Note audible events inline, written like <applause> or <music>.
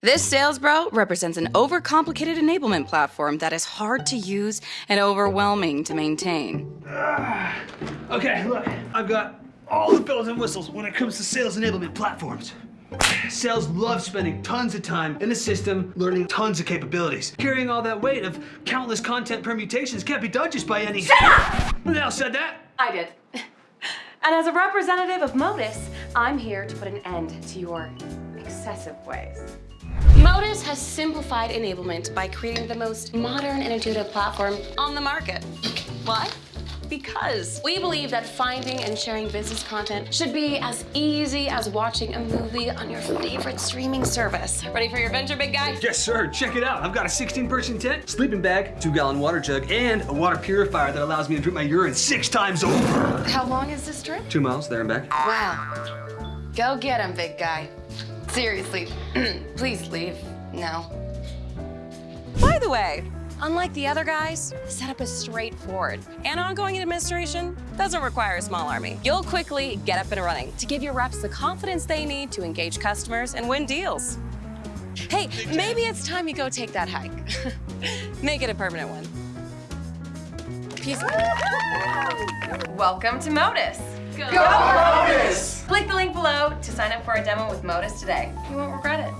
This sales bro represents an overcomplicated enablement platform that is hard to use and overwhelming to maintain. Ah, okay, look, I've got all the bells and whistles when it comes to sales enablement platforms. Sales love spending tons of time in the system, learning tons of capabilities. Carrying all that weight of countless content permutations can't be done just by any. Shut up! Who the hell said that? I did. And as a representative of Modus, I'm here to put an end to your excessive ways. Modus has simplified enablement by creating the most modern and intuitive platform on the market. Why? Because we believe that finding and sharing business content should be as easy as watching a movie on your favorite streaming service. Ready for your adventure, big guy? Yes, sir. Check it out. I've got a 16-person tent, sleeping bag, two-gallon water jug, and a water purifier that allows me to drink my urine six times over. How long is this trip? Two miles there and back. Wow. Go get him, big guy. Seriously, <clears throat> please leave now. By the way, unlike the other guys, the setup is straightforward. And ongoing administration doesn't require a small army. You'll quickly get up and running to give your reps the confidence they need to engage customers and win deals. Hey, maybe it's time you go take that hike. <laughs> Make it a permanent one. Peace. Welcome to Modus. Go, Modus! Click the link below to sign up for a demo with Modus today. You won't regret it.